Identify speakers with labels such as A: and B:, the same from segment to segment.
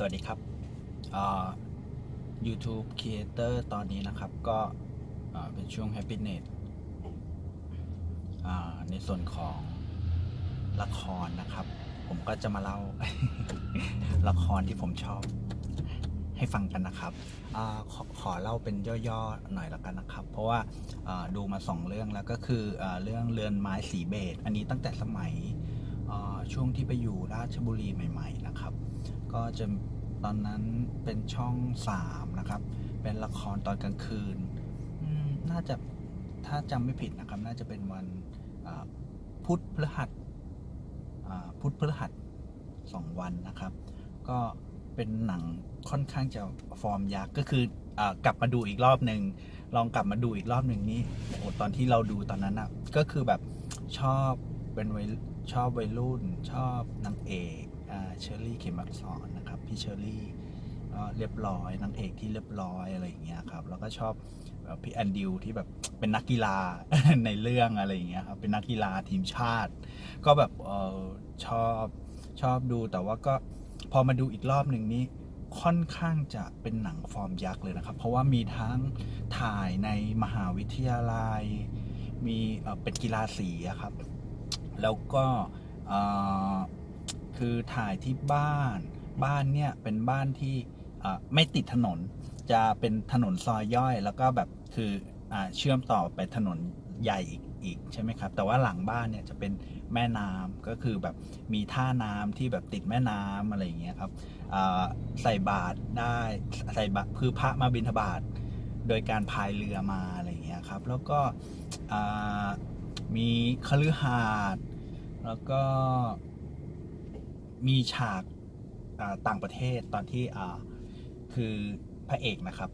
A: สวัสดีครับ YouTube Creator ตอนนี้นะครับก็เป็นช่วง Happiness ในส่วนของละครนะครับ ผมก็จะมาเล่า ละครที่ผมชอบให้ฟังกันนะครับอขอขอเล่าเป็นย่อๆหน่อยแล้วกันนะครับ เพราะว่าดูมาสองเรื่องแล้วก็คืออเรื่องเรือนไม้สีเบสอันนี้ตั้งแต่สมัย ช่วงที่ไปอยู่ราชบุรีใหม่ ๆ นะครับ ก็จะตอนนั้นเป็นช่องสามนะครับ เป็นละครตอนกลางคืน น่าจะถ้าจำไม่ผิดนะครับ น่าจะเป็นวันพุธพฤหัสพุธพฤหัสสองวันนะครับ ก็เป็นหนังค่อนข้างจะฟอร์มยักษ์ก็คืออกลับมาดูอีกรอบหนึ่งลองกลับมาดูอีกรอบหนึ่งนี่โอ้โหตอนที่เราดูตอนนั้นอะก็คือแบบชอบเป็นวัย ชอบวัยรุ่นชอบนางเอกเชอรี่เขมักษรนนะครับพี่เชอรี่ก็เรียบร้อยนางเอกที่เรียบร้อยอะไรอย่างเงี้ยครับแล้วก็ชอบพี่แอนดิวที่แบบเป็นนักกีฬาในเรื่องอะไรอย่างเงี้ยครับเป็นนักกีฬาทีมชาติ ก็แบบออชอบชอบดูแต่ว่าก็พอมาดูอีกรอบหนึ่งนี้ค่อนข้างจะเป็นหนังฟอร์มยักษ์เลยนะครับ เพราะว่ามีทั้งถ่ายในมหาวิทยาลัย มีเป็นกีฬาสีครับ แล้วก็คือถ่ายที่บ้านบ้านเนี่ยเป็นบ้านที่ไม่ติดถนน จะเป็นถนนซอยย่อย แล้วก็แบบคืออเชื่อมต่อไปถนนใหญ่อีกอีกใช่ไหมครับ แต่ว่าหลังบ้านเนี่ยจะเป็นแม่น้ำก็คือแบบมีท่าน้ำที่แบบติดแม่น้ำอะไรอย่างเงี้ยครับใส่บาตรได้ใส่บาตรคือพระมาบิณฑบาตโดยการพายเรือมาอะไรอย่างเงี้ยครับ แล้วก็ มีคฤหาสน์แล้วก็มีฉากต่างประเทศตอนที่คือพระเอกนะครับ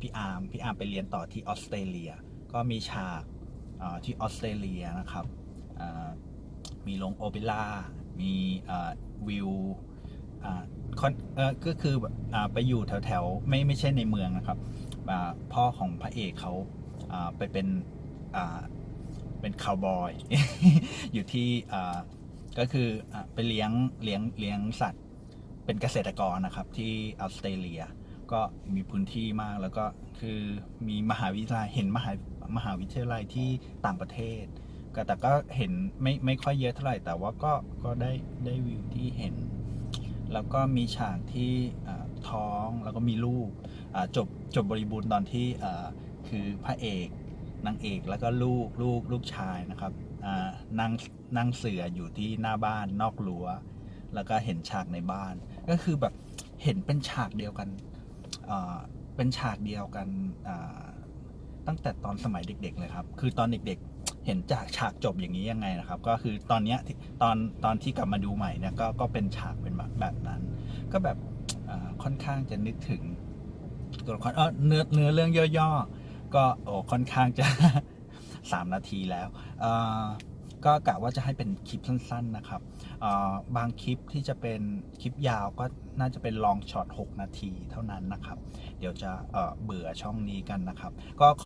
A: พี่อาร์มพี่อาร์มไปเรียนต่อที่ออสเตรเลีย ก็มีฉากที่ออสเตรเลียนะครับมีโรงโอเปร่ามีวิวก็คืออไปอยู่แถวแถวๆไม่ไม่ใช่ในเมืองนะครับพ่อของพระเอกเขาไปเป็น เป็นคาวบอย อยู่ที่ก็คือไปเลี้ยงเลี้ยงเลี้ยงสัตว์ เป็นเกษตรกรนะครับที่ออสเตรเลีย ก็มีพื้นที่มากแล้วก็คือมีมหาวิทยาลัยเห็นมหามหาวิทยาลัยที่ต่างประเทศ ก็แต่ก็เห็นไม่ไม่ค่อยเยอะเท่าไหร่ แต่ว่าก็ก็ได้ได้วิวที่เห็น แล้วก็มีฉากที่ท้องแล้วก็มีลูกจบจบบริบูรณ์ตอนที่คือพระเอก นางเอกแล้วก็ลูกลูกลูกชายนะครับนั่งนั่งเสืออยู่ที่หน้าบ้านนอกรั้ว แล้วก็เห็นฉากในบ้าน ก็คือแบบเห็นเป็นฉากเดียวกันเป็นฉากเดียวกันตั้งแต่ตอนสมัยเด็ก ๆ เลยครับ คือตอนเด็กๆเห็นจากฉากจบอย่างนี้ยังไงนะครับ ก็คือตอนเนี้ยตอนตอนที่กลับมาดูใหม่เนี่ยก็ก็เป็นฉากเป็นแบบแบบนั้น ก็แบบค่อนข้างจะนึกถึงตัวละครเออเนื้อเนื้อเรื่องย่อๆ ก็โอ้ค่อนข้างจะสามนาทีแล้วก็กะว่าจะให้เป็นคลิปสั้น ๆนะครับ บางคลิปที่จะเป็นคลิปยาวก็น่าจะเป็นลองช็อต 6 นาทีเท่านั้นนะครับ เดี๋ยวจะเบื่อช่องนี้กันนะครับ ก็